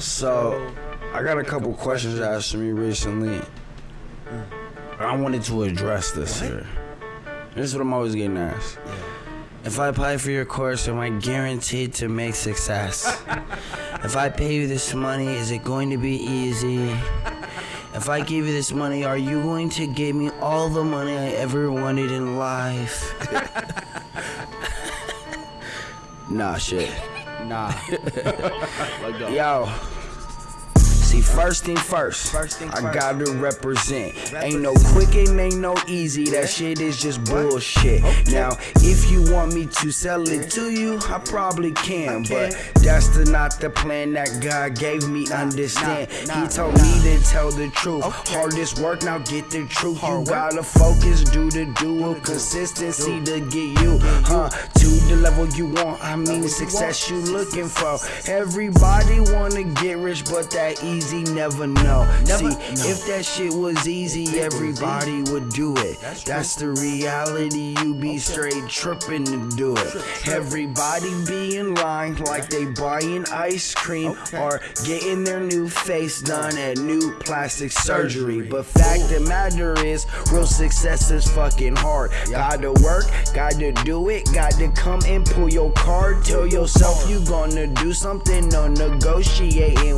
So, I got a couple questions asked to me recently. I wanted to address this here. This is what I'm always getting asked. If I apply for your course, am I guaranteed to make success? if I pay you this money, is it going to be easy? If I give you this money, are you going to give me all the money I ever wanted in life? nah, shit. Nah. Yo. See, first thing first, I gotta represent. Ain't no quick and ain't no easy. That shit is just bullshit. Now, if you want me to sell it to you, I probably can. But that's the, not the plan that God gave me. Understand? He told me to tell the truth. Hardest work, now get the truth. You gotta focus, do the dual consistency to get you, huh? To the level you want. I mean, the success you looking for. Everybody wanna get rich, but that easy never know. See, if that shit was easy, everybody would do it. That's the reality. You be straight tripping to do it. Everybody be in line like they buying ice cream or getting their new face done at new plastic surgery. But fact the matter is, real success is fucking hard. Gotta work, gotta do it, gotta come and pull your card. Tell yourself you gonna do something, no negotiating.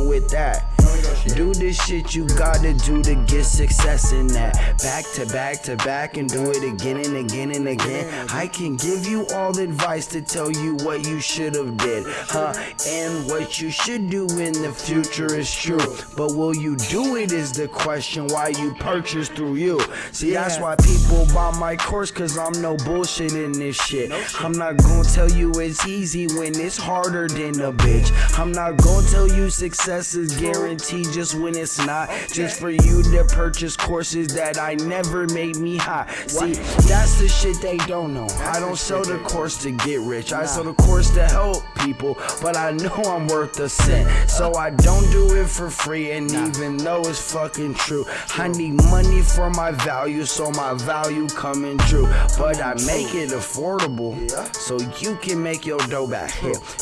Do the shit you gotta do to get success in that. Back to back to back and do it again and again and again. I can give you all the advice to tell you what you should have did, huh? And what you should do in the future is true. But will you do it is the question why you purchase through you. See, that's why people buy my course, cause I'm no bullshit in this shit. I'm not gonna tell you it's easy when it's harder than a bitch. I'm not gonna tell you success is guaranteed just when it's not. Just for you to purchase courses that I never made me high. See, that's the shit they don't know. I don't sell the course to get rich. I sell the course to help people, but I know I'm worth a cent. So I don't do it for free, and even though it's fucking true, I need money for my value, so my value coming true. But I make it affordable, so you can make your dough back.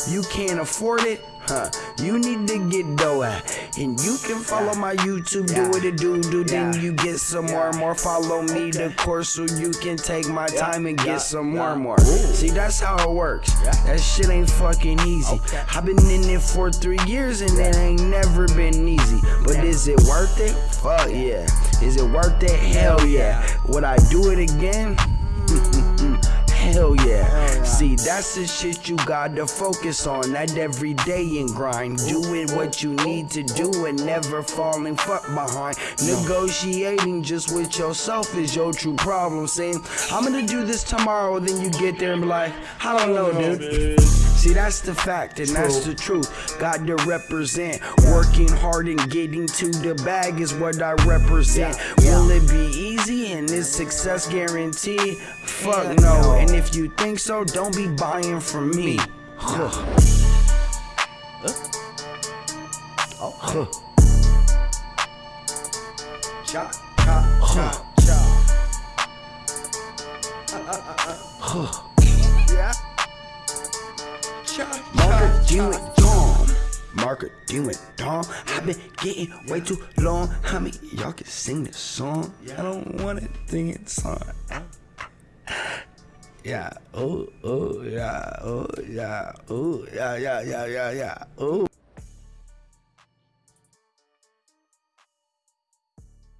You can't afford it. Huh, you need to get dough at. And you can follow my YouTube, do what it do, do, then you get some more, more. Follow me, the course, so you can take my time and get some more, more. See, that's how it works. That shit ain't fucking easy. I've been in it for three years and it ain't never been easy. But is it worth it? Fuck yeah. Is it worth it? Hell yeah. Would I do it again? Hell yeah. See, that's the shit you gotta focus on. That everyday and grind. Doing what you need to do and never falling fuck behind. Negotiating just with yourself is your true problem. Saying, I'm gonna do this tomorrow, then you get there and be like, I don't know, dude. See, that's the fact, and that's the truth. Got to represent. Working hard and getting to the bag is what I represent. Will it be easy and is success guaranteed? Fuck no. And if you think so, don't be buying from me. Huh. Huh. Chop, chop, chop, chop. Yeah. Chop, Marker, chop, you chop. and Tom. Marker, and Tom. I've been getting way too long. How many y'all can sing this song? I don't want to sing it song. Yeah. Oh, oh, yeah. Oh, yeah. Oh, yeah, yeah, yeah, yeah, yeah. Oh.